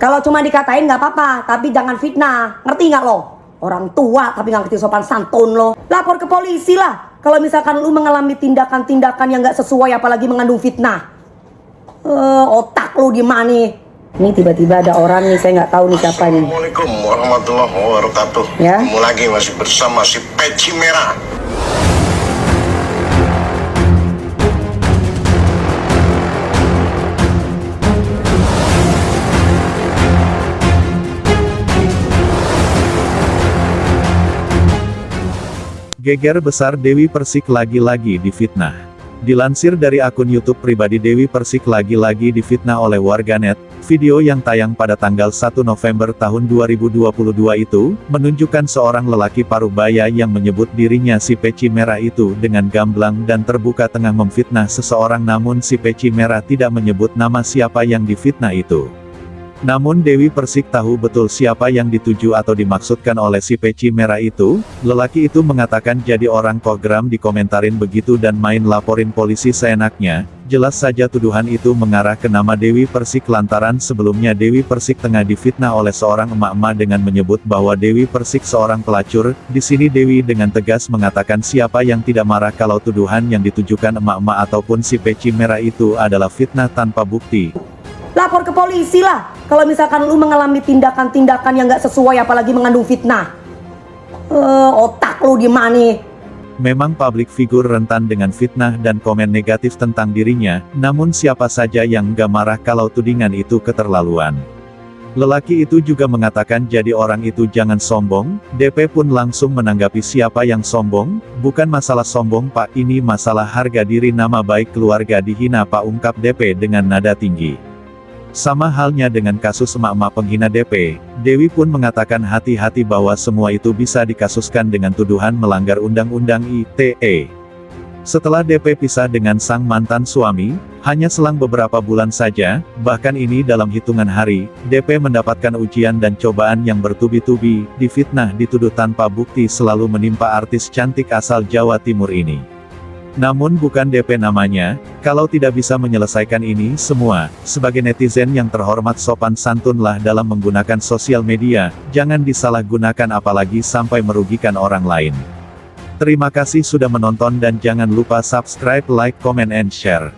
Kalau cuma dikatain nggak apa-apa, tapi jangan fitnah. Ngerti nggak lo? Orang tua tapi nggak ngerti sopan santun lo. Lapor ke polisi lah. Kalau misalkan lu mengalami tindakan-tindakan yang nggak sesuai apalagi mengandung fitnah. Eh, otak lu di mana? Ini tiba-tiba ada orang nih, saya nggak tahu nih siapa nih. Assalamualaikum warahmatullahi wabarakatuh. Ya. Ketemu lagi masih bersama si Peci Merah. Geger besar Dewi Persik lagi-lagi difitnah. Dilansir dari akun YouTube pribadi Dewi Persik lagi-lagi difitnah oleh warganet, video yang tayang pada tanggal 1 November tahun 2022 itu, menunjukkan seorang lelaki paruh baya yang menyebut dirinya si peci merah itu dengan gamblang dan terbuka tengah memfitnah seseorang namun si peci merah tidak menyebut nama siapa yang difitnah itu. Namun Dewi Persik tahu betul siapa yang dituju atau dimaksudkan oleh si peci merah itu, lelaki itu mengatakan jadi orang program dikomentarin begitu dan main laporin polisi seenaknya, jelas saja tuduhan itu mengarah ke nama Dewi Persik lantaran sebelumnya Dewi Persik tengah difitnah oleh seorang emak-emak dengan menyebut bahwa Dewi Persik seorang pelacur, di sini Dewi dengan tegas mengatakan siapa yang tidak marah kalau tuduhan yang ditujukan emak-emak ataupun si peci merah itu adalah fitnah tanpa bukti. Lapor ke polisi lah. Kalau misalkan lu mengalami tindakan-tindakan yang nggak sesuai apalagi mengandung fitnah. Eh, otak lu di mana? Memang publik figur rentan dengan fitnah dan komen negatif tentang dirinya, namun siapa saja yang nggak marah kalau tudingan itu keterlaluan. Lelaki itu juga mengatakan jadi orang itu jangan sombong, DP pun langsung menanggapi siapa yang sombong, bukan masalah sombong pak ini masalah harga diri nama baik keluarga dihina pak ungkap DP dengan nada tinggi. Sama halnya dengan kasus emak-emak penghina DP, Dewi pun mengatakan hati-hati bahwa semua itu bisa dikasuskan dengan tuduhan melanggar Undang-Undang ITE. Setelah DP pisah dengan sang mantan suami, hanya selang beberapa bulan saja, bahkan ini dalam hitungan hari, DP mendapatkan ujian dan cobaan yang bertubi-tubi, difitnah dituduh tanpa bukti selalu menimpa artis cantik asal Jawa Timur ini. Namun bukan DP namanya, kalau tidak bisa menyelesaikan ini semua, sebagai netizen yang terhormat sopan santunlah dalam menggunakan sosial media, jangan disalahgunakan apalagi sampai merugikan orang lain. Terima kasih sudah menonton dan jangan lupa subscribe, like, comment, and share.